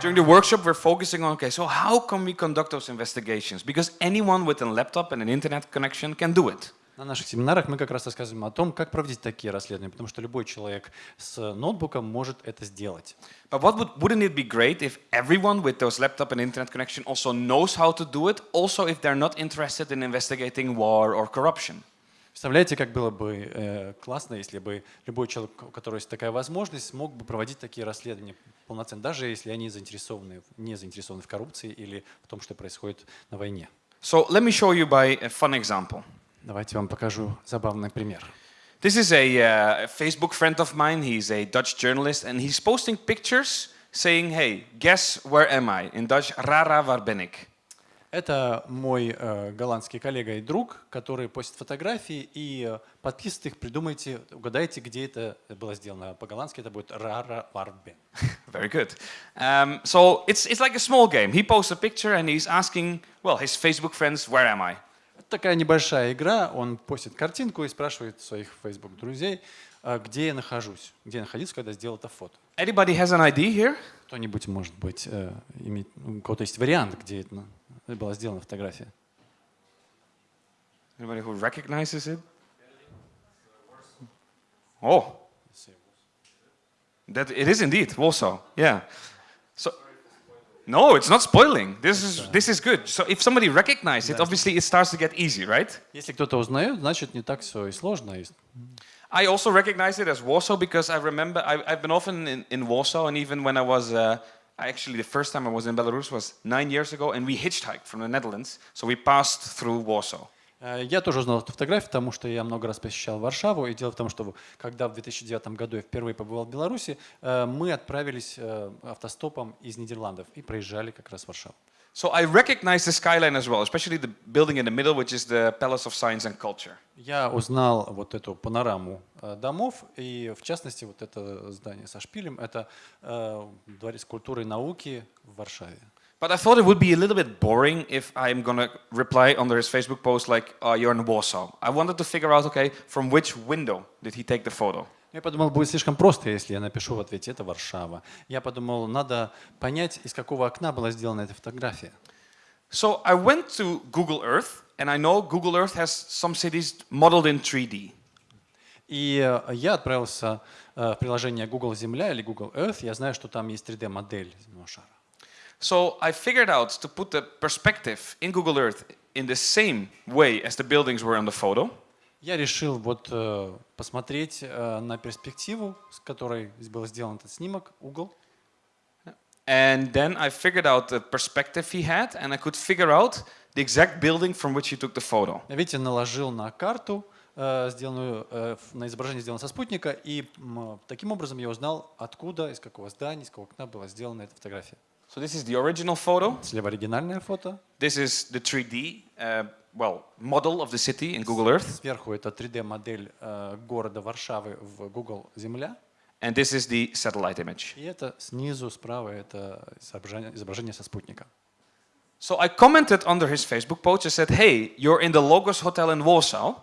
During the workshop, we're focusing on, okay, so how can we conduct those investigations? Because anyone with a laptop and an internet connection can do it. На наших семинарах мы как раз рассказываем о том, как проводить такие расследования, потому что любой человек с ноутбуком может это сделать. But what would, wouldn't it be great if everyone with those laptop and internet connection also knows how to do it, also if they're not interested in investigating war or corruption? Представляете, как было бы э, классно, если бы любой человек, у которого есть такая возможность, мог бы проводить такие расследования полноценно, даже если они заинтересованы, не заинтересованы в коррупции или в том, что происходит на войне. So let me show you by a fun example. Давайте вам покажу забавный пример. This is a, uh, Facebook friend of mine. He's a Dutch journalist, and he's posting pictures saying, "Hey, guess where am I?" In Dutch, "Rara, waar ben ik?" Это мой э, голландский коллега и друг, который постит фотографии и э, подписывает их. Придумайте, угадайте, где это было сделано. По-голландски это будет «Рара варбе». Very good. Um, so it's it's like a small game. He posts a picture and he's asking, well, his Facebook friends, "Where am I?" Это такая небольшая игра. Он постит картинку и спрашивает своих Facebook друзей, э, где я нахожусь, где я находился, когда сделал это фото. Anybody has an ID here? Кто-нибудь, может быть, э, иметь, у кого-то есть вариант, где это на- была сделана фотография? Anybody who recognizes it? Oh, that it is indeed Warsaw. Yeah. So. No, it's not spoiling. This is this is good. So if somebody recognizes it, obviously it starts to get easy, right? Если кто-то узнает, значит не так все и сложно. И I also recognize it as Warsaw because I remember I, I've been often in, in Warsaw, and even when I was uh, actually the first time I was in Belarus was nine years ago, and we hitchhiked from the Netherlands, so we passed through Warsaw. Э, Я тоже узнал эту фотографию, потому что я много раз посещал Варшаву. И дело в том, что когда в 2009 году я впервые побывал в Беларуси, э, мы отправились э, автостопом из Нидерландов и проезжали как раз Варшаву. So I recognize the skyline as well, especially the building in the middle, which is the Palace of Science and Culture. Я узнал вот эту панораму э, домов, и в частности вот это здание со шпилем, это э, дворец культуры и науки в Варшаве. But I thought it would be a little bit boring if I'm gonna reply under his Facebook post like, oh, you're in Warsaw. I wanted to figure out, okay, from which window did he take the photo? Я подумал, будет слишком просто, если я напишу в ответе «это Варшава». Я подумал, надо понять, из какого окна была сделана эта фотография. So I went to Google Earth, and I know Google Earth has some cities modeled in 3D. И э, я отправился э, в приложение Google Земля или Google Earth. Я знаю, что там есть 3D-модель земного шара. So I figured out to put the perspective in Google Earth in the same way as the buildings were on the photo. Я решил вот э, посмотреть э, на перспективу, с которой был сделан этот снимок, угол. And then I figured out the perspective he had, and I could figure out the exact building from which he took the photo. Видите, наложил на карту, э, сделанную, э, на изображение сделано со спутника, и м, таким образом я узнал, откуда, из какого здания, из какого окна была сделана эта фотография. So this is the original photo. Слева оригинальное фото, This is the 3D, uh, well, model of the city in Google Earth. сверху это 3D-модель э, города Варшавы в Google Земля, And this is the satellite image. и это снизу, справа, это изображение, изображение со спутника. So I commented under his Facebook post. I said, hey, you're in the Logos Hotel in Warsaw.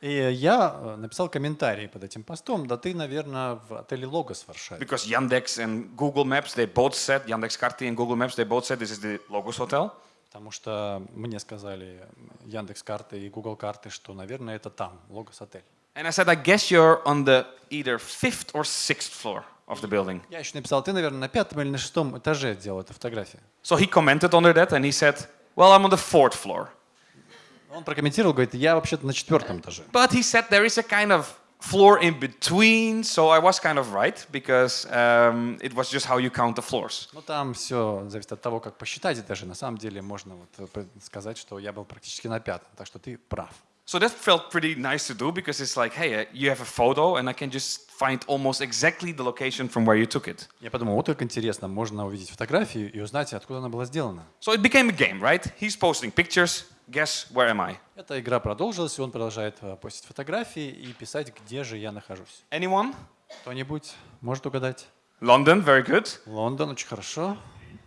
И я э, написал комментарий под этим постом, да ты, наверное, в отеле Логос в Варшаве. Because Yandex and Google Maps, they both said, Yandex Karti and Google Maps, they both said this is the Logos Hotel. Потому что мне сказали Яндекс карты и Google карты, что, наверное, это там, Логос отель. And I said, I guess you're on the either fifth or sixth floor of the building. Я еще написал, ты, наверное, на пятом или на шестом этаже делал эту фотографию. So he commented under that and he said, well, I'm on the fourth floor. Он прокомментировал, говорит, я вообще-то на четвертом этаже. But he said there is a kind of floor in between, so I was kind of right because um, it was just how you count the floors. Ну, там все зависит от того, как посчитать этажи. На самом деле можно вот э, сказать, что я был практически на пятом, так что ты прав. So that felt pretty nice to do because it's like, hey, uh, you have a photo and I can just find almost exactly the location from where you took it. Я подумал, вот как интересно, можно увидеть фотографию и узнать, откуда она была сделана. So it became a game, right? He's posting pictures. Guess where am I? Эта игра продолжилась, и он продолжает э, постить фотографии и писать, где же я нахожусь. Anyone? Кто-нибудь может угадать? London, very good. Лондон, очень хорошо.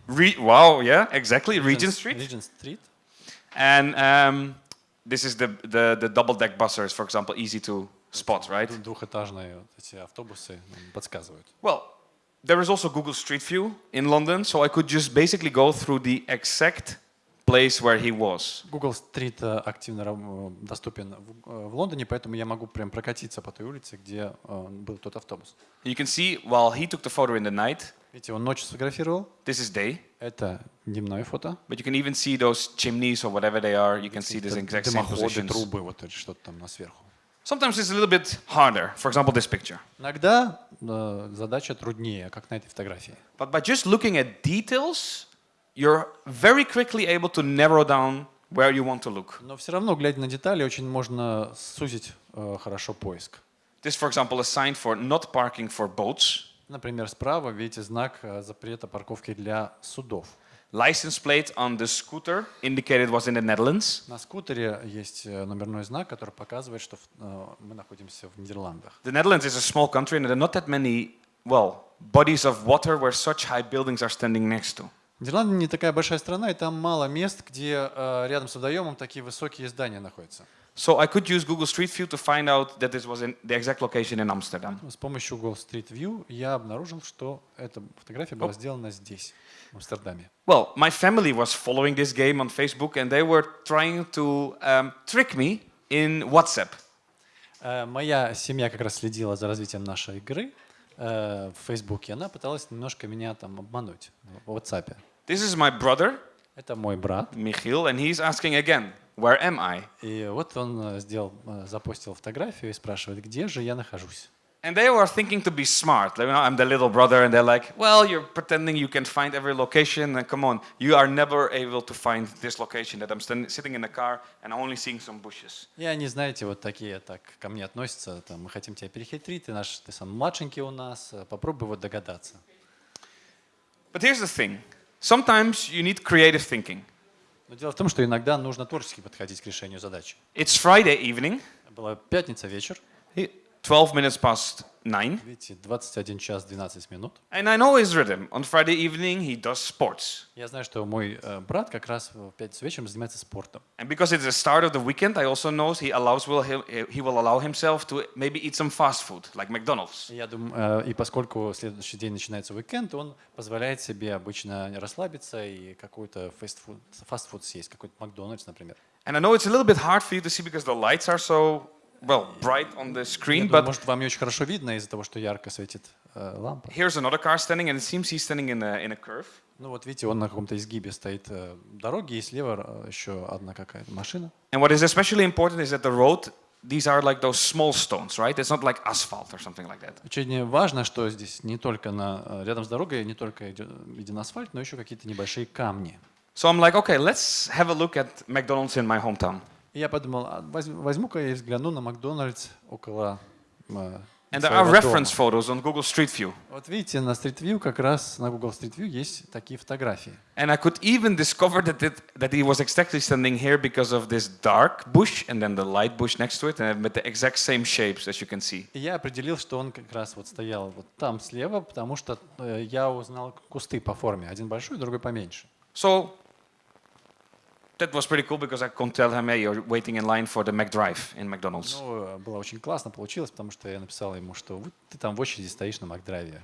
Re- wow, yeah, exactly. Regent Street. Regent Street. And um, this is the, the, the double deck buses, for example, easy to spot, right? Ду- Двухэтажные вот эти автобусы нам подсказывают. Well, there is also Google Street View in London, so I could just basically go through the exact place where he was. Google Street э, активно раб- э, доступен в, э, в Лондоне, поэтому я могу прям прокатиться по той улице, где э, был тот автобус. You can see while he took the photo in the night, Видите, он ночью сфотографировал. this is day, Это дневное фото. but you can even see those chimneys or whatever they are. You can see this Это exact same дымоходы, positions. трубы, вот это что-то там на сверху. Sometimes it's a little bit harder. For example, this picture. Иногда э, задача труднее, как на этой фотографии. But by just looking at details, you're very quickly able to narrow down where you want to look. Но все равно, глядя на детали, очень можно сузить э, хорошо поиск. This, for example, a sign for not parking for boats. Например, справа видите знак э, запрета парковки для судов. License plate on the scooter indicated was in the Netherlands. На скутере есть э, номерной знак, который показывает, что э, мы находимся в Нидерландах. The Netherlands is a small country and there are not that many, well, bodies of water where such high buildings are standing next to. Нидерланды не такая большая страна, и там мало мест, где э, рядом с водоемом такие высокие здания находятся. So I could use Google Street View to find out that this was in the exact location in Amsterdam. С помощью Google Street View я обнаружил, что эта фотография была сделана здесь, в Амстердаме. Well, my family was following this game on Facebook and they were trying to um, trick me in WhatsApp. Э, Моя семья как раз следила за развитием нашей игры э, в Фейсбуке. Она пыталась немножко меня там обмануть в WhatsApp. This is my brother, Это мой брат. Michiel, and he's asking again, where am I? И вот он э, сделал, э, запостил фотографию и спрашивает, где же я нахожусь. And they were thinking to be smart. Like, you know, I'm the little brother, and they're like, well, you're pretending you can find every location. And come on, you are never able to find this location that I'm stand- sitting in the car and I'm only seeing some bushes. И они, знаете, вот такие так ко мне относятся. Там, мы хотим тебя перехитрить, ты наш, ты сам младшенький у нас, э, попробуй вот догадаться. But here's the thing sometimes you need creative thinking. Но дело в том, что иногда нужно творчески подходить к решению задачи. It's Friday evening, Была пятница вечер, 12 minutes past 9. видите, 21 час 12 минут. And I know his rhythm. On Friday evening, he does sports. Я знаю, что мой э, брат как раз в пятницу вечером занимается спортом. And because it's the start of the weekend, I also know he allows will he, he will allow himself to maybe eat some fast food like McDonald's. И Я думаю, э, и поскольку следующий день начинается уикенд, он позволяет себе обычно расслабиться и какой-то фастфуд, фастфуд съесть, какой-то Макдональдс, например. And I know it's a little bit hard for you to see because the lights are so well bright on the screen, думаю, but может, вам не очень хорошо видно из-за того, что ярко светит э, лампа. here's another car standing, and it seems he's standing in a, in a curve. Ну вот видите, он на каком-то изгибе стоит э, дороги, и слева э, еще одна какая-то машина. And what is especially important is that the road, these are like those small stones, right? It's not like asphalt or something like that. Очень важно, что здесь не только на, э, рядом с дорогой не только виден асфальт, но еще какие-то небольшие камни. So I'm like, okay, let's have a look at McDonald's in my hometown. И я подумал, а возь- возьму-ка я и взгляну на Макдональдс около э, And there are reference photos on Google Street View. Вот видите, на Street View как раз на Google Street View есть такие фотографии. And I could even discover that, it, that he was exactly standing here because of this dark bush and then the light bush next to it, and with the exact same shapes as you can see. И я определил, что он как раз вот стоял вот там слева, потому что э, я узнал кусты по форме. Один большой, другой поменьше. So that was pretty cool because I could tell him, hey, you're waiting in line for the McDrive in McDonald's. Ну, э, было очень классно получилось, потому что я написал ему, что вот ты там в очереди стоишь на Макдрайве.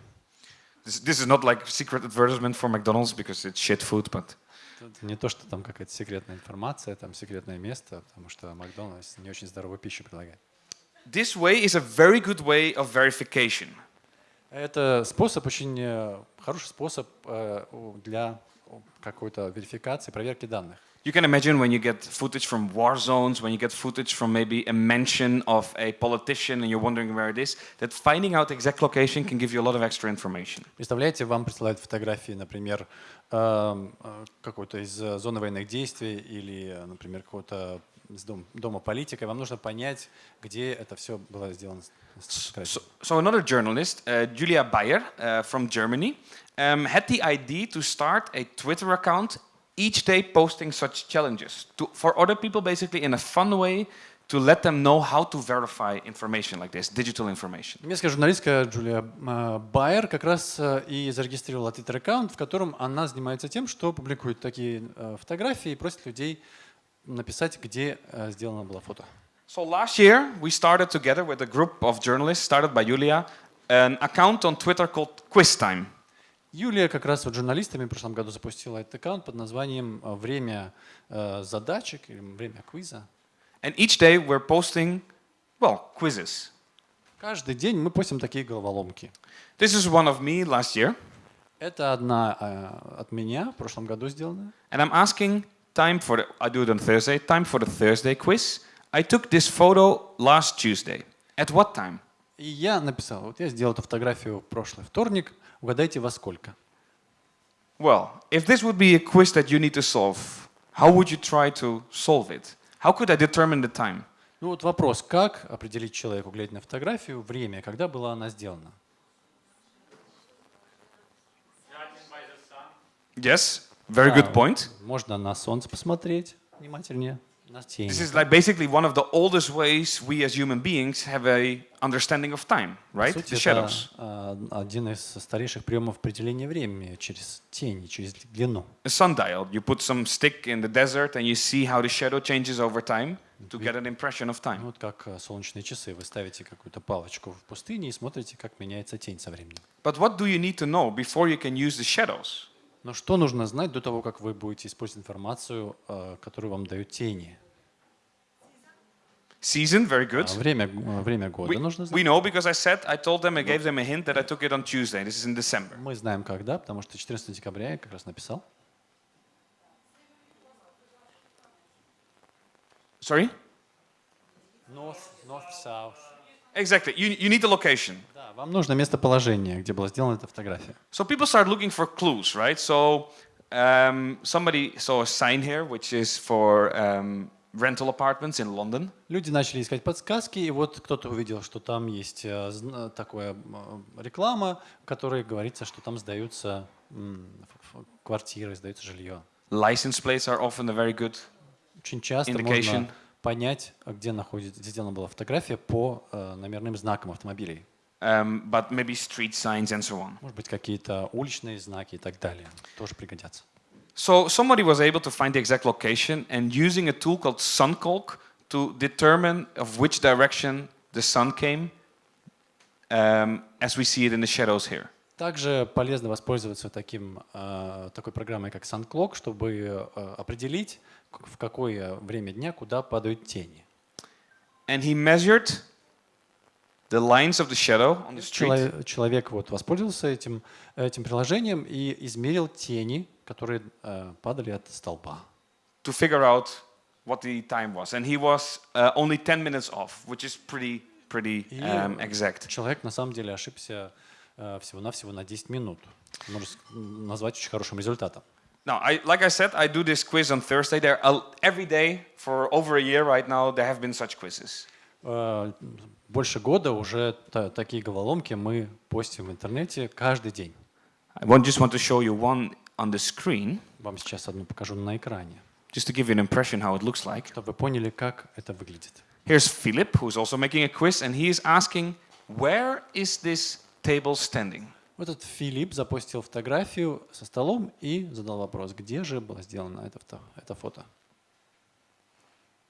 This, this is not like secret advertisement for McDonald's because it's shit food, but не то, что там какая-то секретная информация, там секретное место, потому что Макдональдс не очень здоровую пищу предлагает. this way is a very good way of verification. Это способ, очень э, хороший способ э, для какой-то верификации, проверки данных. You can imagine when you get footage from war zones, when you get footage from maybe a mention of a politician and you're wondering where it is, that finding out the exact location can give you a lot of extra information. Представляете, вам присылают фотографии, например, эм, э, какой-то из э, зоны военных действий или, э, например, какого-то из дом- дома политика, и вам нужно понять, где это все было сделано. с- с фотографией. So, so another journalist, uh, Julia Bayer uh, from Germany, um, had the idea to start a Twitter account each day posting such challenges to, for other people, basically in a fun way, to let them know how to verify information like this, digital information. Немецкая журналистка Джулия э, Байер как раз э, и зарегистрировала Twitter-аккаунт, в котором она занимается тем, что публикует такие э, фотографии и просит людей написать, где э, сделано было фото. So last year, we started together with a group of journalists, started by Julia, an account on Twitter called Quiz Time. Юлия как раз вот журналистами в прошлом году запустила этот аккаунт под названием э, «Время э, задачек» или «Время квиза». And each day we're posting, well, quizzes. Каждый день мы постим такие головоломки. This is one of me last year. Это одна э, от меня в прошлом году сделанная. And I'm asking time for the, I do it on Thursday, time for the Thursday quiz. I took this photo last Tuesday. At what time? И я написал, вот я сделал эту фотографию в прошлый вторник, угадайте во сколько. Well, if this would be a quiz that you need to solve, how would you try to solve it? How could I determine the time? Ну вот вопрос, как определить человеку, глядя на фотографию, время, когда была она сделана? Yes, very good point. Можно на солнце посмотреть внимательнее. This is like basically one of the oldest ways we as human beings have a understanding of time, right? сути, The shadows. а, один из старейших приемов определения времени через тени, через длину. A sundial. You put some stick in the desert and you see how the shadow changes over time to get an impression of Ну, time. Вот как а, солнечные часы. Вы ставите какую-то палочку в пустыне и смотрите, как меняется тень со временем. But what do you need to know before you can use the shadows? Но что нужно знать до того, как вы будете использовать информацию, а, которую вам дают тени? Season, very А, good. Время, а, время года We, нужно we знать. know because I said, I told them, I gave them a hint that I took it on Tuesday. This is in December. Мы знаем когда, потому что 14 декабря я как раз написал. Sorry? North, north, south. Exactly. You, you need the location. Да, вам нужно местоположение, где была сделана эта фотография. So people start looking for clues, right? So um, somebody saw a sign here, which is for um, rental apartments in London. Люди начали искать подсказки, и вот кто-то увидел, что там есть э, зн- такая э, реклама, в которой говорится, что там сдаются квартиры, сдаются жилье. License plates are often a very good. Очень часто Indication. можно понять, а где находится, сделана была фотография по э, номерным знакам автомобилей. Um, but maybe street signs and so on. Может быть, какие-то уличные знаки и так далее. Тоже пригодятся. So somebody was able to find the exact location and using a tool called SunCalc to determine of which direction the sun came, um, as we see it in the shadows here. Также полезно воспользоваться таким, э, такой программой, как SunClock, чтобы э, определить, к- в какое время дня куда падают тени. And he measured the lines of the shadow on the street. Чело- Человек вот воспользовался этим, этим приложением и измерил тени, которые э, падали от столба. to figure out what the time was. And he was uh, only 10 minutes off, which is pretty, pretty um, exact. человек на самом деле ошибся э, всего-навсего на 10 минут. Можно назвать очень хорошим результатом. Now, I, like I said, I do this quiz on Thursday. There, every day for over a year right now, there have been such quizzes. Э, Больше года уже та- такие головоломки мы постим в интернете каждый день. I just want to show you one on the screen, Вам сейчас одну покажу на экране, just to give you an impression how it looks like. чтобы вы поняли, как это выглядит. Here's Philip, who's also making a quiz, and he is asking, where is this table standing? Вот этот Филипп запостил фотографию со столом и задал вопрос, где же было сделано это, фото- это фото.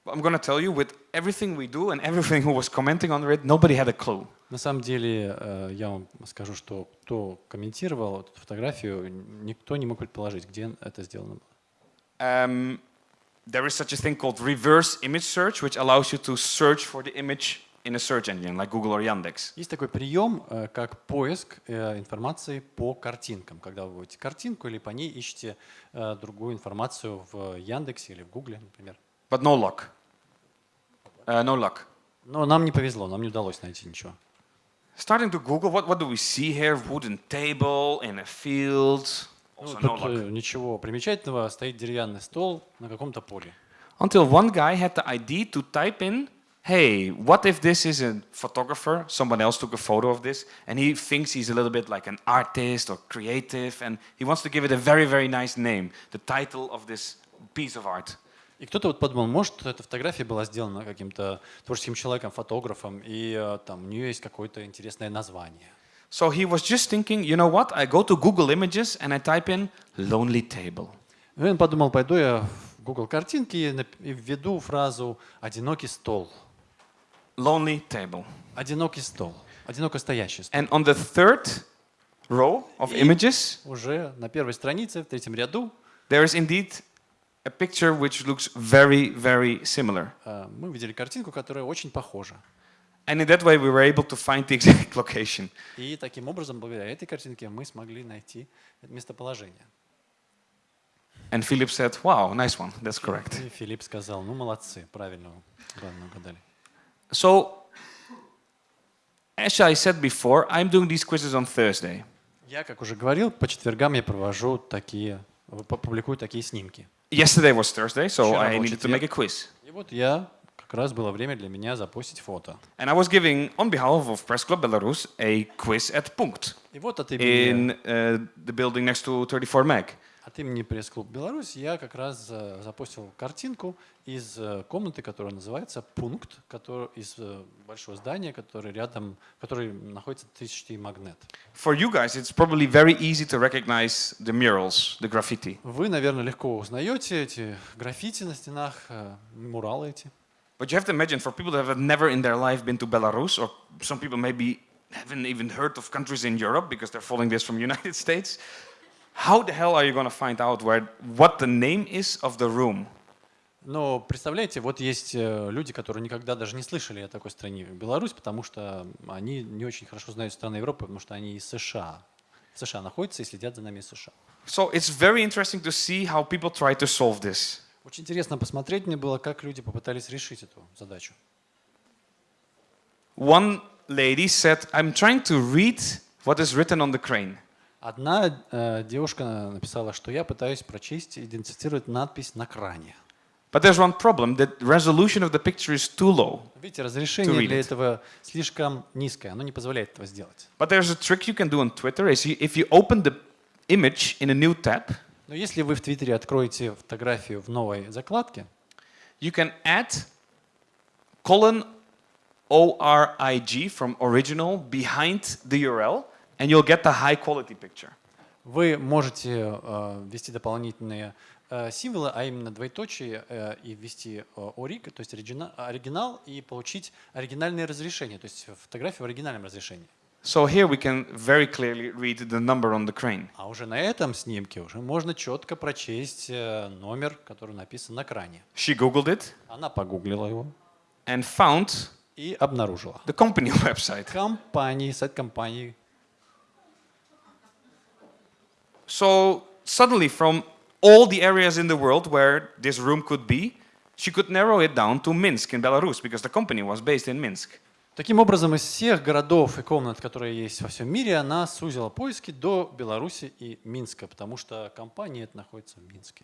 I'm going to tell you, with everything we do and everything who was commenting on it, nobody had a clue. На самом деле, э, я вам скажу, что кто комментировал эту фотографию, никто не мог предположить, где это сделано было. Um, there is such a thing called reverse image search, which allows you to search for the image in a search engine like Google or Yandex. Есть такой прием, э, как поиск э, информации по картинкам. Когда вы вводите картинку или по ней ищете другую информацию в Яндексе или в Гугле, например. But no luck. Uh, no luck. Но нам не повезло, нам не удалось найти ничего. Starting to Google, what, what do we see here? Wooden table in a field. Ну, Also no тут luck. э, ничего примечательного, стоит деревянный стол на каком-то поле. Until one guy had the idea to type in, hey, what if this is a photographer? Someone else took a photo of this, and he thinks he's a little bit like an artist or creative, and he wants to give it a very, very nice name, the title of this piece of art. И кто-то вот подумал, может, эта фотография была сделана каким-то творческим человеком, фотографом, и э, там у нее есть какое-то интересное название. So he was just thinking, you know what? I go to Google Images and I type in lonely table. И он подумал, пойду я в Google картинки и введу фразу «одинокий стол». Lonely table. Одинокий стол. одиноко стоящая студия. And on the third row of И images, уже на первой странице, в третьем ряду, there is indeed a picture which looks very, very similar. э, мы увидели картинку, которая очень похожа. And in that way, we were able to find the exact location. И таким образом, благодаря этой картинке, мы смогли найти местоположение. And Philip said, Wow, nice one. That's correct. И Филипп сказал, ну молодцы, правильно, правильно угадали. So, as I said before, I'm doing these quizzes on Thursday. Я, как уже говорил, по четвергам я провожу такие, публикую такие снимки. Yesterday was Thursday, so Вчера I был needed to make a четверг. quiz. И вот я, как раз было время для меня запустить фото. And I was giving, on behalf of Press Club Belarus, a quiz at Punkt И вот от имени, in uh, the building next to 34 Meg. От имени пресс-клуб Беларусь я как раз э, запустил картинку из э, комнаты, которая называется «Пункт», который, из э, большого здания, который рядом, который находится 1000 Магнет. For you guys, it's probably very easy to recognize the murals, the graffiti. Вы, наверное, легко узнаете эти граффити на стенах, э, муралы эти. But you have to imagine, for people that have never in their life been to Belarus, or some people maybe haven't even heard of countries in Europe because they're following this from United States, how the hell are you going to find out where what the name is of the room? Но представляете, вот есть э, люди, которые никогда даже не слышали о такой стране Беларусь, потому что они не очень хорошо знают страны Европы, потому что они из США. В США находятся и следят за нами из США. So it's very interesting to see how people try to solve this. Очень интересно посмотреть мне было, как люди попытались решить эту задачу. One lady said, I'm trying to read what is written on the crane. Одна э, девушка написала, что я пытаюсь прочесть и идентифицировать надпись на кране. But there's one problem the resolution of the picture is too low. Видите, разрешение для этого слишком низкое, оно не позволяет этого сделать. But there's a trick you can do on Twitter is if you open the image in a new tab, Но если вы в Твиттере откроете фотографию в новой закладке, you can add colon ORIG from original behind the URL and you'll get the high quality picture. вы можете э, ввести дополнительные э, символы, а именно двоеточие, э, и ввести ориг, то есть оригина- оригинал, и получить оригинальное разрешение, то есть фотографию в оригинальном разрешении. So here we can very clearly read the number on the crane. А уже на этом снимке уже можно четко прочесть номер, который написан на кране. She Googled it Она погуглила его and found и обнаружила. the company website. Компании, сайт компании. So suddenly, from all the areas in the world where this room could be, she could narrow it down to Minsk in Belarus because the company was based in Minsk. Таким образом, из всех городов и комнат, которые есть во всем мире, она сузила поиски до Беларуси и Минска, потому что компания эта находится в Минске.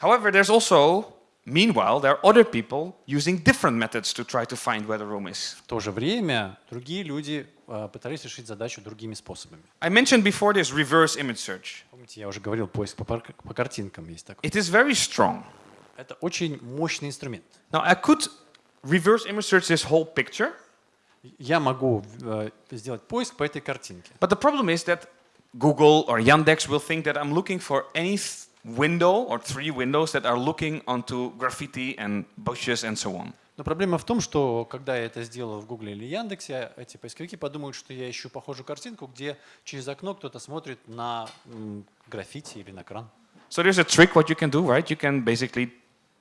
However, there's also, meanwhile, there are other people using different methods to try to find where the room is. В то же время другие люди э, пытались решить задачу другими способами. I mentioned before this reverse image search. Помните, я уже говорил, поиск по, пар- по картинкам есть такой. It is very strong. Это очень мощный инструмент. Now, I could reverse image search this whole picture, Я могу э, сделать поиск по этой картинке. but the problem is that Google or Yandex will think that I'm looking for any th- window or three windows that are looking onto graffiti and bushes and so on. Но проблема в том, что когда я это сделал в Гугле или Яндексе, эти поисковики подумают, что я ищу похожую картинку, где через окно кто-то смотрит на граффити или на кран. So there's a trick what you can do, right? You can basically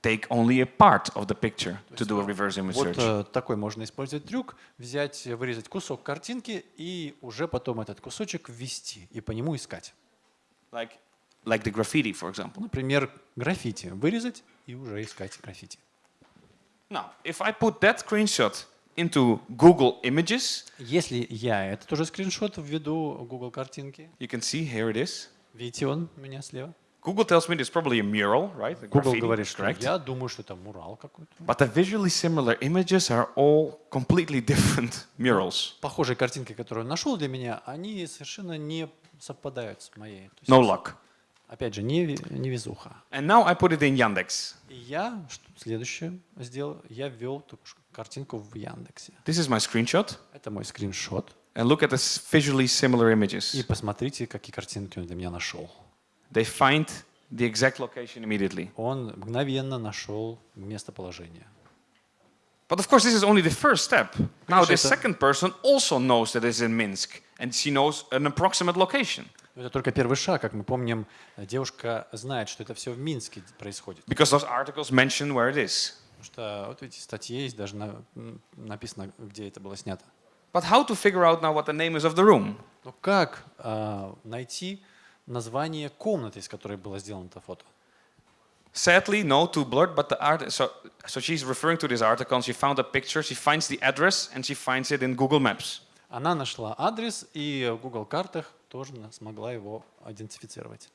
take only a part of the picture to do a reverse image Вот search. э, такой можно использовать трюк, взять, э, вырезать кусок картинки и уже потом этот кусочек ввести и по нему искать. Like, like the graffiti, for example. Например, граффити. Вырезать и уже искать граффити. Now, if I put that screenshot into Google Images, Если я этот уже скриншот введу Google картинки, you can see here it is. видите он у меня слева. Google tells me it's probably a mural, right? A Google говорит, что correct? я думаю, что это мурал какой-то. But the visually similar images are all completely different murals. Похожие картинки, которые он нашел для меня, они совершенно не совпадают с моей. No luck. Опять же, не, не везуха. And now I put it in Yandex. И я что следующее сделал, я ввел ш- картинку в Яндексе. This is my screenshot. Это мой скриншот. And look at the visually similar И images. посмотрите, какие картинки он для меня нашел. They find the exact location immediately. Он мгновенно нашел местоположение. But of course, this is only the first step. Now, это- second person also knows that it's in Minsk, and she knows an approximate location. Это только первый шаг. Как мы помним, девушка знает, что это все в Минске происходит. Because those articles mention where it is. Потому что вот эти статьи есть, даже на- написано, где это было снято. But how to figure out now what the name is of the room? Но как а, найти название комнаты, из которой было сделано это фото? Sadly, no, too blurred. But the art. So, so she's referring to this article, and she found a picture. She finds the address, and she finds it in Google Maps. Она нашла адрес и в Google картах тоже смогла его идентифицировать.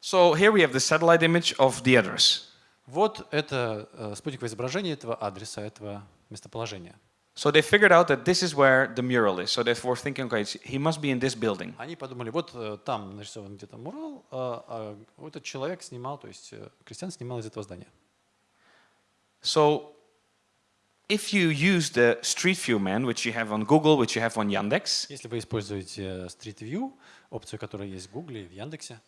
So here we have the satellite image of the address. Вот это э, спутниковое изображение этого адреса, этого местоположения. So they figured out that this is where the mural is. So they were thinking, okay, he must be in this building. Они подумали, вот э, там нарисован где-то мурал, а, а этот человек снимал, то есть э, Кристиан снимал из этого здания. So if you use the Street View man, which you have on Google, which you have on Yandex, Если вы используете э, Street View, опцию, которая есть в Гугле и в Яндексе,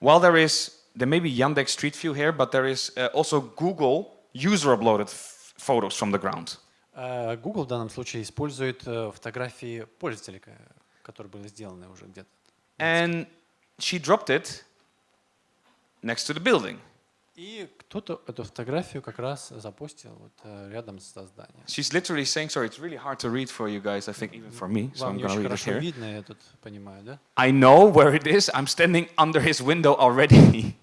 while there is, there may be Yandex Street View here, but there is uh, also Google user uploaded f- photos from the ground. э, Google в данном случае использует э, фотографии пользователей, ка- которые были сделаны уже где-то. And she dropped it next to the building. И кто-то эту фотографию как раз запостил вот э, рядом со зданием. She's literally saying, sorry, it's really hard to read for you guys, I think even for me, so Вам I'm going to read it here. видно, я тут понимаю, да? I know where it is. I'm standing under his window already.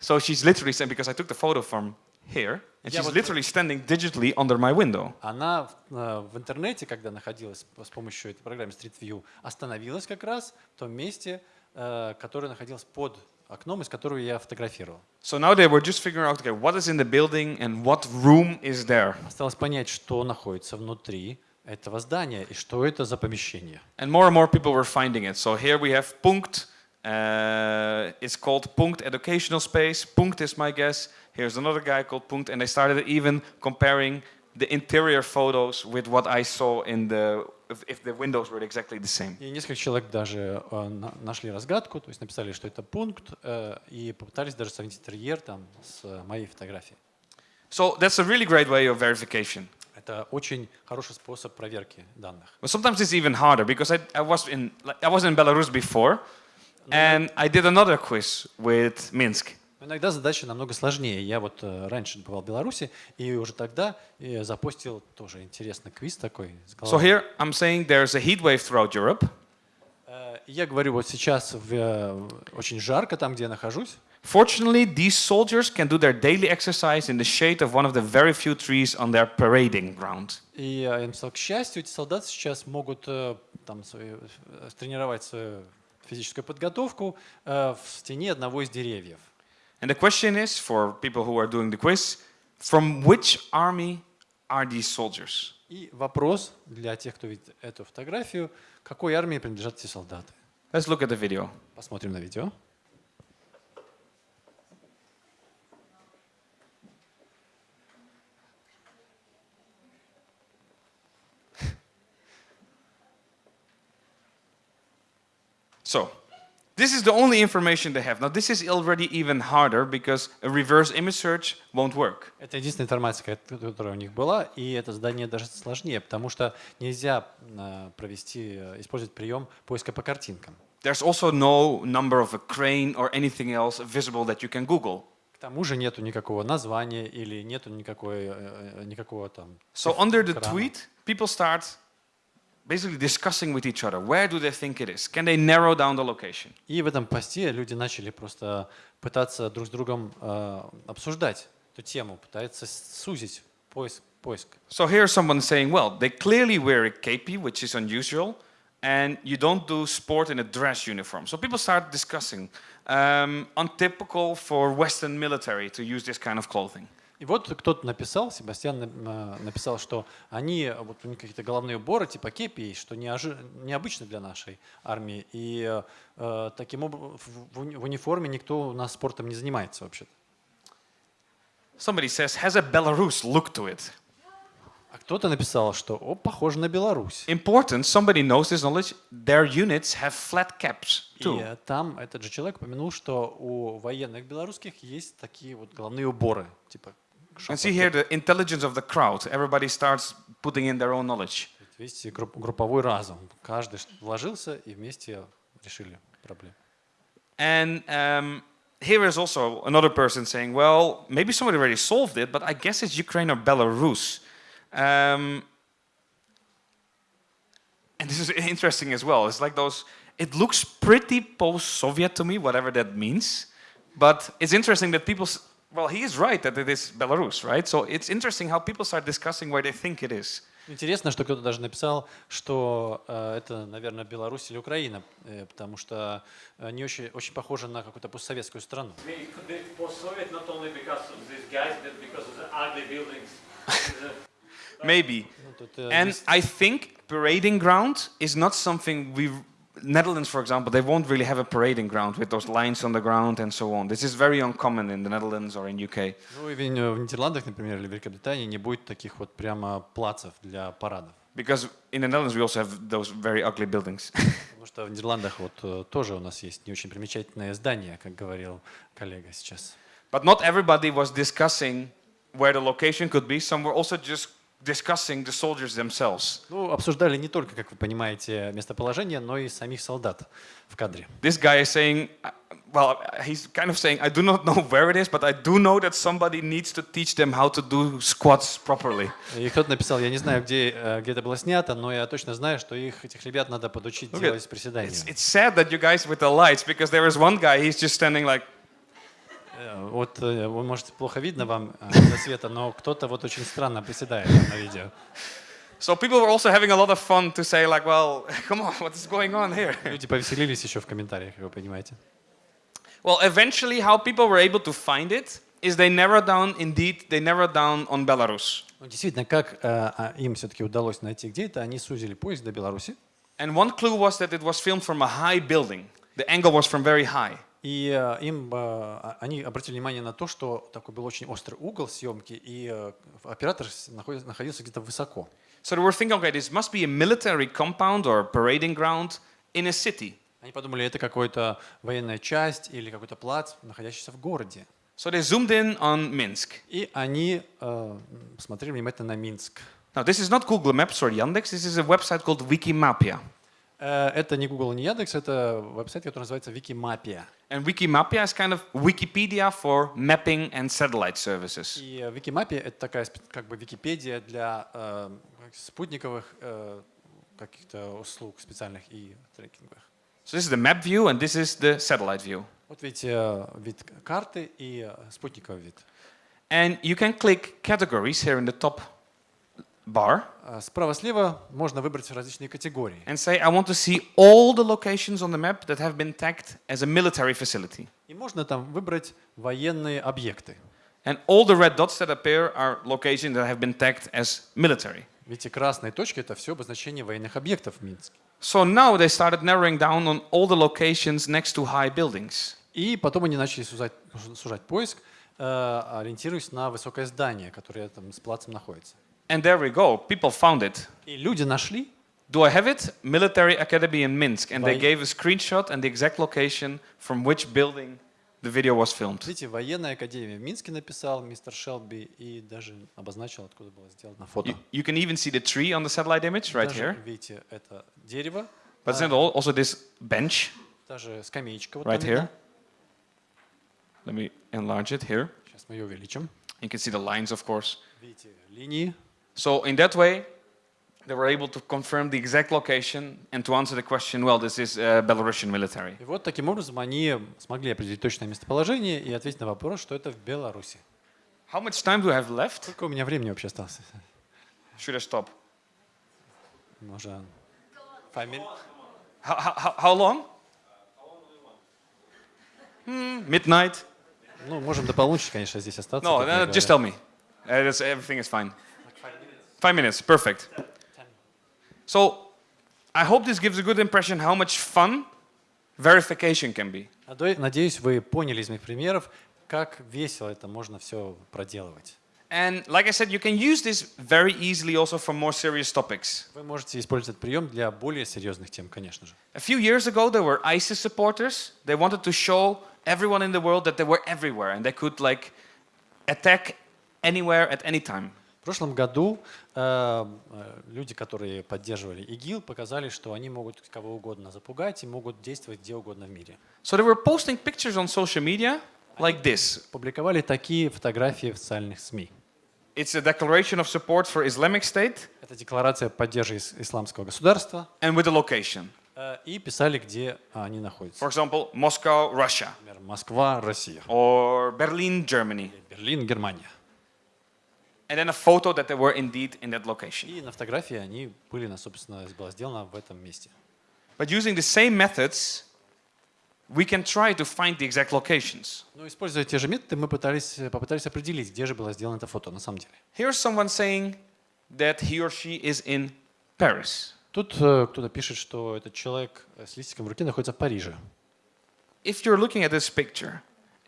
so she's literally saying, because I took the photo from here, and she's literally standing digitally under my window. Она в, э, интернете, когда находилась с помощью этой программы Street View, остановилась как раз в том месте, э, которое находилось под окном, из которого я фотографировал. So now they were just figuring out, okay, what is in the building and what room is there. Осталось понять, что находится внутри этого здания и что это за помещение. And more and more people were finding it. So here we have Punkt. Uh, it's called Punkt Educational Space. Punkt is my guess. Here's another guy called Punkt. And they started even comparing the interior photos with what I saw in the, if, if the windows were exactly the same. И несколько человек даже э, на- нашли разгадку, то есть написали, что это пункт, э, и попытались даже сравнить интерьер там с э, моей фотографией. So that's a really great way of verification. Это очень хороший способ проверки данных. But sometimes it's even harder because I, I was in like, I was in Belarus before, and I did another quiz with Minsk. Но Иногда задача намного сложнее. Я вот э, раньше бывал в Беларуси, и уже тогда запустил тоже интересный квиз такой. So here I'm saying there's a heat wave throughout Europe. Э, Я говорю, вот сейчас в, э, очень жарко там, где я нахожусь. Fortunately, these soldiers can do their daily exercise in the shade of one of the very few trees on their parading ground. И написал, к счастью, эти солдаты сейчас могут там свою, тренировать свою физическую подготовку в тени одного из деревьев. And the question is for people who are doing the quiz from which army are these soldiers? И вопрос для тех, кто видит эту фотографию, какой армии принадлежат эти солдаты. Let's look at the video. Посмотрим на видео. So, this is the only information they have. Now, this is already even harder because a reverse image search won't work. Это единственная информация, ко- которая у них была, и это задание даже сложнее, потому что нельзя э, провести, э, использовать прием поиска по картинкам. There's also no number of a crane or anything else visible that you can Google. К тому же нету никакого названия или нету никакой, э, э, никакого там. So циф- under the экрана. tweet, people start basically discussing with each other. Where do they think it is? Can they narrow down the location? И в этом посте люди начали просто пытаться друг с другом э, обсуждать эту тему, пытаются сузить поиск. поиск. So here's someone saying, well, they clearly wear a kepi, which is unusual, and you don't do sport in a dress uniform. So people start discussing, um, untypical for Western military to use this kind of clothing. И вот кто-то написал, Себастьян на- написал, что они, вот у них какие-то головные уборы типа кепи, есть, что неожи- необычно для нашей армии. И э, таким образом в, в уни- в униформе никто у нас спортом не занимается вообще-то. Somebody says, has a Belarus look to it? А кто-то написал, что о, похоже на Беларусь. Important, somebody knows this knowledge, their units have flat caps И too. э, там этот же человек упомянул, что у военных белорусских есть такие вот головные уборы, типа And see here the intelligence of the crowd. Everybody starts putting in their own knowledge. Видите, групп- групповой разум. Каждый ш- вложился и вместе решили проблему. And um, here is also another person saying, well, maybe somebody already solved it, but I guess it's Ukraine or Belarus. Um, and this is interesting as well. It's like those, it looks pretty post Soviet to me, whatever that means. But it's interesting that people, s- well, he is right that it is Belarus, right? So it's interesting how people start discussing where they think it is. Интересно, что кто-то даже написал, что э, это, наверное, Беларусь или Украина, э, потому что они очень, очень похожи на какую-то постсоветскую страну. Maybe. Ну, э, And I think parading ground is not something we Netherlands, for example, they won't really have a parading ground with those lines on the ground and so on. This is very uncommon in the Netherlands or in UK. Ну, и в в Нидерландах, например, или в Великобритании не будет таких вот прямо плацев для парадов. Because in the Netherlands we also have those very ugly buildings. Потому что в Нидерландах вот э, тоже у нас есть не очень примечательное здание, как говорил коллега сейчас. but not everybody was discussing where the location could be. Some were also just discussing the soldiers themselves. Ну, обсуждали не только, как вы понимаете, местоположение, но и самих солдат в кадре. This guy is saying, uh, well, he's kind of saying, I do not know where it is, but I do know that somebody needs to teach them how to do squats properly. И кто-то написал, я не знаю, где, э, где это было снято, но я точно знаю, что их, этих ребят надо подучить делать приседания. It's, it's sad that you guys with the lights, because there is one guy, he's just standing like, Э, Вот э, вы можете плохо видно вам э, из-за света, но кто-то вот очень странно приседает на видео. so people were also having a lot of fun to say like, well, come on, what is going on here? Люди повеселились еще в комментариях, вы понимаете. Well, eventually how people were able to find it is they narrowed down, indeed, they narrowed down on Belarus. Ну, действительно, как э, а, им все-таки удалось найти где это, они сузили поиск до Беларуси. And one clue was that it was filmed from a high building. The angle was from very high. И э, им, э, а- они обратили внимание на то, что такой был очень острый угол съемки, и э, оператор находился где-то высоко. So they were thinking, okay, this must be a military compound or parading ground in a city. Они подумали, это какая-то военная часть или какой-то плац, находящийся в городе. So they zoomed in on Minsk. И они э, смотрели внимательно на Минск. Now, this is not Google Maps or Yandex, this is a website called Wikimapia. Э, Это не Google, не Яндекс, это веб-сайт, который называется Викимапия. And Wikimapia is kind of Wikipedia for mapping and satellite services. И э, Викимапия — это такая спе- как бы Википедия для э, спутниковых э, каких-то услуг специальных и трекинговых. So this is the map view and this is the satellite view. Вот видите э, вид карты и э, спутниковый вид. And you can click categories here in the top bar А Справа-слева можно выбрать различные категории. and say, I want to see all the locations on the map that have been tagged as a military facility. И можно там выбрать военные объекты. And all the red dots that appear are locations that have been tagged as military. Видите, красные точки — это все обозначение военных объектов в Минске. So now they started narrowing down on all the locations next to high buildings. И потом они начали сужать, сужать поиск, э, ориентируясь на высокое здание, которое там с плацем находится. And there we go. People found it. И люди нашли, Do I have it? Military Academy in Minsk. And they Why- gave a screenshot and the exact location from which building the video was filmed. видите, военная академия в Минске написал мистер Шелби и даже обозначил, откуда было сделано фото. You, you can even see the tree on the satellite image right Даже, here. видите, это дерево, But а, then al- also this bench даже скамеечка вот right там here. видна. Let me enlarge it here. Сейчас мы ее увеличим. You can see the lines, of course. Видите, линии. So in that way, they were able to confirm the exact location and to answer the question, well, this is uh, Belarusian military. И вот таким образом они смогли определить точное местоположение и ответить на вопрос, что это в Беларуси. How much time do I have left? Сколько у меня времени вообще осталось? Should I stop? Может, five minutes? How, how, how long? Hmm, midnight? Ну, можем до полуночи, конечно, здесь остаться. No, как no, я just говорю. tell me. Uh, that's, everything is fine. Five minutes, perfect. So, I hope this gives a good impression how much fun verification can be. Надо- Надеюсь, вы поняли из моих примеров, как весело это можно все проделывать. And like I said, you can use this very easily also for more serious topics. Вы можете использовать этот прием для более серьезных тем, конечно же. A few years ago, there were ISIS supporters. They wanted to show everyone in the world that they were everywhere and they could like attack anywhere at any time. В прошлом году э, э, люди, которые поддерживали ИГИЛ, показали, что они могут кого угодно запугать и могут действовать где угодно в мире. So they were posting pictures on social media like this. Публиковали такие фотографии в социальных СМИ. It's a declaration of support for Islamic State Это декларация поддержки ис- исламского государства. and with a location. э, И писали, где они находятся. For example, Moscow, Russia, Например, Москва, Россия. or Berlin, Germany. Берлин, Германия. And then a photo that they were indeed in that location. И на фотографии они были, на, собственно, было сделано в этом месте. But using the same methods, we can try to find the exact locations. Но используя те же методы, мы пытались, попытались определить, где же было сделано это фото на самом деле. Here's someone saying that he or she is in Paris. Тут э, кто-то пишет, что этот человек э, с листиком в руке находится в Париже. If you're looking at this picture,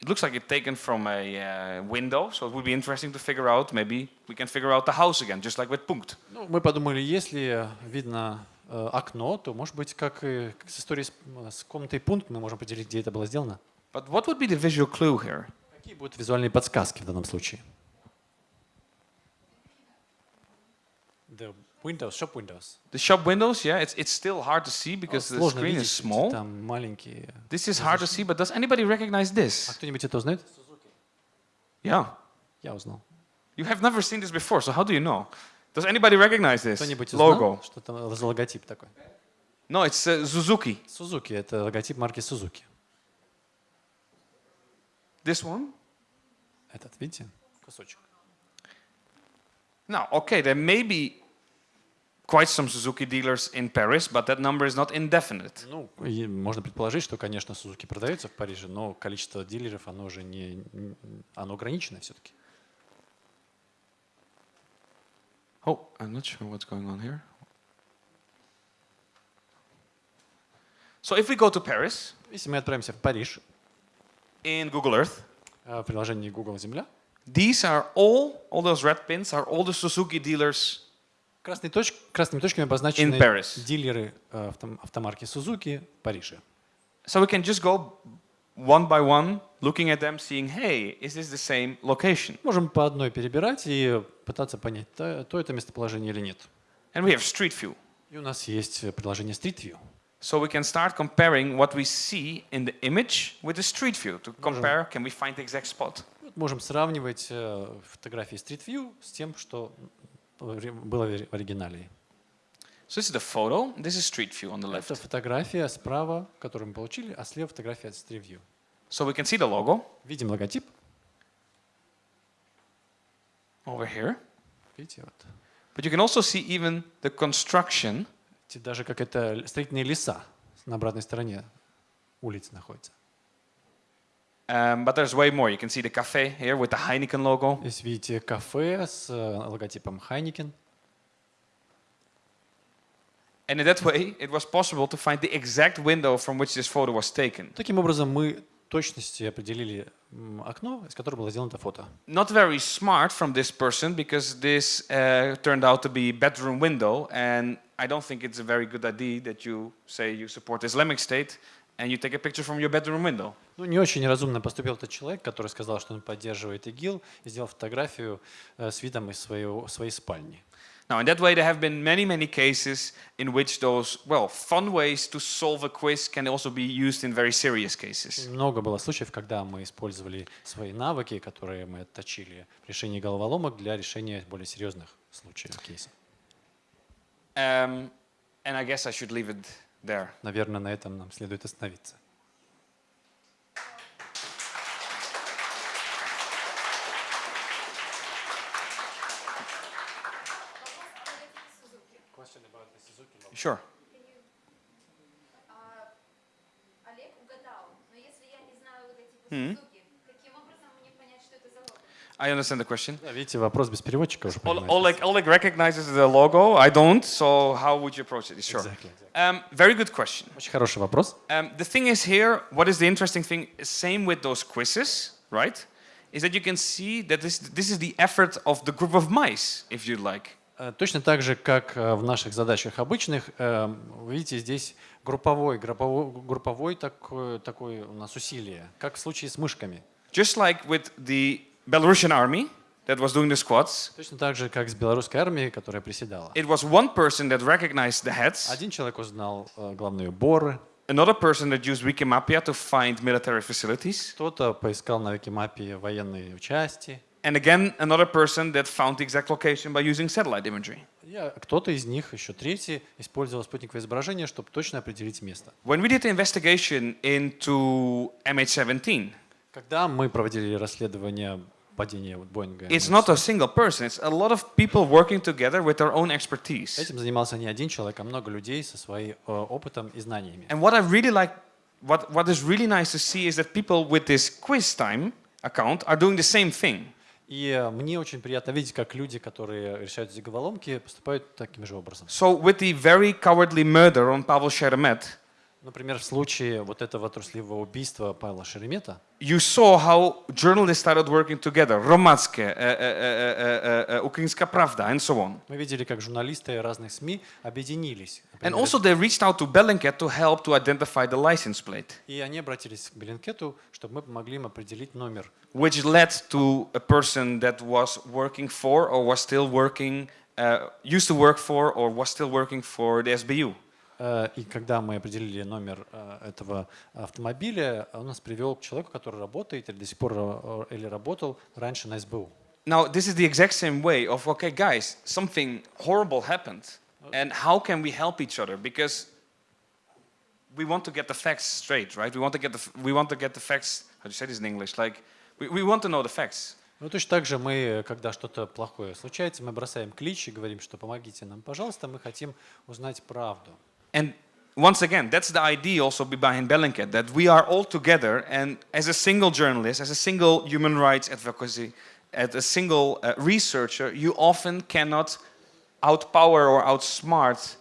it looks like it's taken from a uh, window, so it would be interesting to figure out, maybe we can figure out the house again, just like with Punkt. Ну, мы подумали, если видно э, окно, то, может быть, как и как с историей с, комнатой пункт, мы можем определить, где это было сделано. But what would be the visual clue here? Какие будут визуальные подсказки в данном случае? The windows, shop windows. The shop windows, yeah, it's, it's still hard to see because the Сложно screen is видеть, small. там маленькие. This is hard to see, but does anybody recognize А this? кто-нибудь это узнает? Yeah. Я узнал. You have never seen this before, so how do you know? Does anybody recognize this Кто-нибудь узнал, logo? что там за логотип такой? No, it's uh, Suzuki. Сузуки, это логотип марки Сузуки. This one? Этот, видите? Кусочек. Now, okay, there may be quite some Suzuki dealers in Paris, but that number is not indefinite. Ну, можно предположить, что, конечно, Сузуки продается в Париже, но количество дилеров, оно уже не, оно ограничено все-таки. Oh, I'm not sure what's going on here. So if we go to Paris Если мы отправимся в Париж, in Google Earth, э, в приложении Google Земля, these are all, all those red pins are all the Suzuki dealers красной точ- красными точками обозначены дилеры э, авто- автомарки Сузуки в Париже. So we can just go one by one, looking at them, seeing, hey, is this the same location? Можем по одной перебирать и пытаться понять, то, то это местоположение или нет. And we have Street View. И у нас есть э, приложение Street View. So we can start comparing what we see in the image with the Street View to compare, can we find the exact spot? Можем сравнивать э, фотографии Street View с тем, что было в оригинале. So this is the photo, this is Street View on the Это left. фотография справа, которую мы получили, а слева фотография от Street View. So we can see the logo Видим логотип. over here, Видите, вот. but you can also see even the construction Даже как это строительные леса на обратной стороне улицы находятся. Um, but there's way more. You can see the cafe here with the Heineken logo. Здесь видите кафе с э, логотипом Heineken. And in that way, it was possible to find the exact window from which this photo was taken. Таким образом, мы в точности определили м, окно, из которого было сделано это фото. Not very smart from this person because this uh, turned out to be bedroom window, and I don't think it's a very good idea that you say you support Islamic State and you take a picture from your bedroom window. Ну, не очень разумно поступил тот человек, который сказал, что он поддерживает ИГИЛ, и сделал фотографию э, с видом из своего, своей спальни. Now, in that way, there have been many, many cases in which those, well, fun ways to solve a quiz can also be used in very serious cases. Много было случаев, когда мы использовали свои навыки, которые мы отточили в решении головоломок для решения более серьезных случаев, кейсов. Um, and I guess I should leave it there. Наверное, на этом нам следует остановиться. за лого? I understand the question. Да, видите, вопрос без переводчика уже Ol- понимаете. Oleg, Oleg recognizes the logo. I don't. So how would you approach it? Sure. Exactly, exactly. Um, very good question. Очень хороший вопрос. Um, the thing is here, what is the interesting thing? Same with those quizzes, right? Is that you can see that this this is the effort of the group of mice, if you like. Э, Точно так же, как э, в наших задачах обычных, э, видите здесь групповой, групповой, групповой такой, такой у нас усилие, как в случае с мышками. Just like with the Belarusian army, that was doing the squats. Точно так же, как с белорусской армией, которая приседала. It was one person that recognized the heads, Один человек узнал главные уборы, another person that used Wikimapia to find military facilities, кто-то поискал на Викимапе военные части, and again another person that found the exact location by using satellite imagery. и а, кто-то из них, еще третий, использовал спутниковое изображение, чтобы точно определить место. When we did the investigation into MH17, Когда мы проводили расследование падения вот Боинга, it's not a single person, it's a lot of people working together with their own expertise. этим занимался не один человек, а много людей со своим э, опытом и знаниями. And what I really like, what, what is really nice to see is that people with this quiz time account are doing the same thing. И э, мне очень приятно видеть, как люди, которые решают эти головоломки, поступают таким же образом. So with the very cowardly murder on Pavel Sheremet, Например, в случае вот этого трусливого убийства Павла Шеремета, you saw how journalists started working together, uh, uh, uh, uh, Ukrainska Pravda, and so on. мы видели, как журналисты разных СМИ объединились. And also they reached out to Bellingcat to help to identify the license plate, И они обратились к Беллинкету, чтобы мы помогли им определить номер. which led to a person that was working for or was still working, uh, used to work for or was still working for the SBU. Э, И когда мы определили номер э, этого автомобиля, он нас привел к человеку, который работает или до сих пор э, или работал раньше на СБУ. Now, this is the exact same way of, okay, guys, something horrible happened. And how can we help each other? Because we want to get the facts straight, right? We want to get the, we want to get the facts, how do you say this in English? Like, we, we want to know the facts. Ну, точно так же мы, когда что-то плохое случается, мы бросаем клич и говорим, что помогите нам, пожалуйста, мы хотим узнать правду. And once again, that's the idea also behind Bellingcat, that we are all together and as a single journalist, as a single human rights advocacy, as a single uh, researcher, you often cannot outpower or outsmart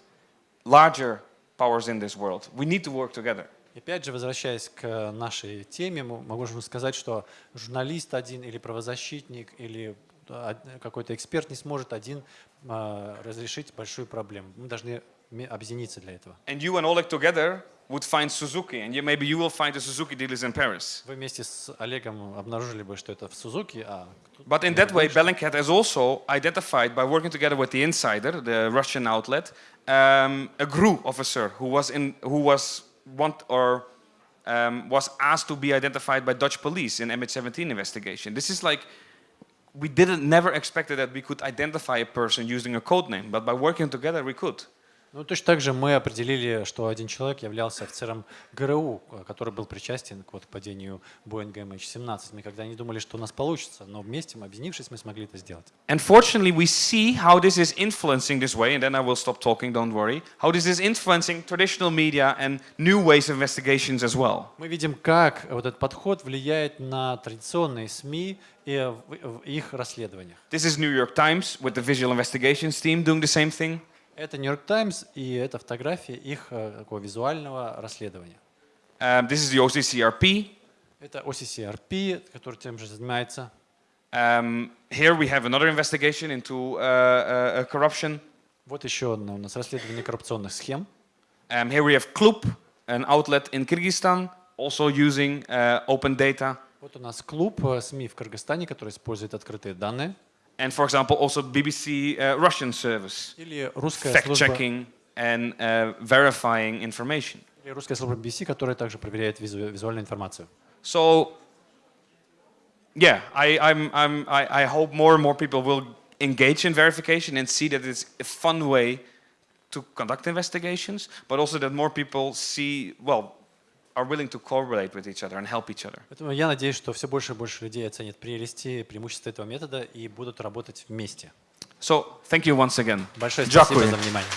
larger powers in this world. We need to work together. И Опять же, возвращаясь к нашей теме, мы можем сказать, что журналист один или правозащитник или а, какой-то эксперт не сможет один а, разрешить большую проблему. Мы должны ме- объединиться для этого. And you and Oleg together would find Suzuki, and you, maybe you will find the Suzuki dealers in Paris. Вы вместе с Олегом обнаружили бы, что это в Сузуки, а кто- But in that way, Bellingcat has also identified, by working together with the Insider, the Russian outlet, um, a GRU officer who was in, who was want or um, was asked to be identified by Dutch police in MH17 investigation. This is like we didn't never expected that we could identify a person using a code name, but by working together we could. Ну, точно так же мы определили, что один человек являлся офицером ГРУ, который был причастен к вот падению Боинга MH17. Мы когда не думали, что у нас получится, но вместе, мы, объединившись, мы смогли это сделать. Unfortunately, we see how this is influencing this way, and then I will stop talking, don't worry, how this is influencing traditional media and new ways of investigations as well. Мы видим, как вот этот подход влияет на традиционные СМИ и их расследованиях. This is New York Times with the visual investigations team doing the same thing. Это Нью-Йорк Таймс и это фотография их э, такого визуального расследования. Um, this is the OCCRP. Это OCCRP, который тем же занимается. Um, here we have another investigation into uh, uh, uh, corruption. Вот еще одно у нас расследование коррупционных схем. Um, here we have Klub, an outlet in Kyrgyzstan, also using uh, open data. Вот у нас клуб э, СМИ в Кыргызстане, который использует открытые данные. And for example, also BBC uh, Russian service, Или русская служба, fact-checking and uh, verifying information. или русская служба BBC, которая также проверяет визу- визуальную информацию. So, yeah, I, I'm, I'm, I, I hope more and more people will engage in verification and see that it's a fun way to conduct investigations, but also that more people see, well, are willing to correlate with each other and help each other. Поэтому я надеюсь, что все больше и больше людей оценят прелести, преимущества этого метода и будут работать вместе. So, thank you once again. Большое спасибо Дякую. за внимание.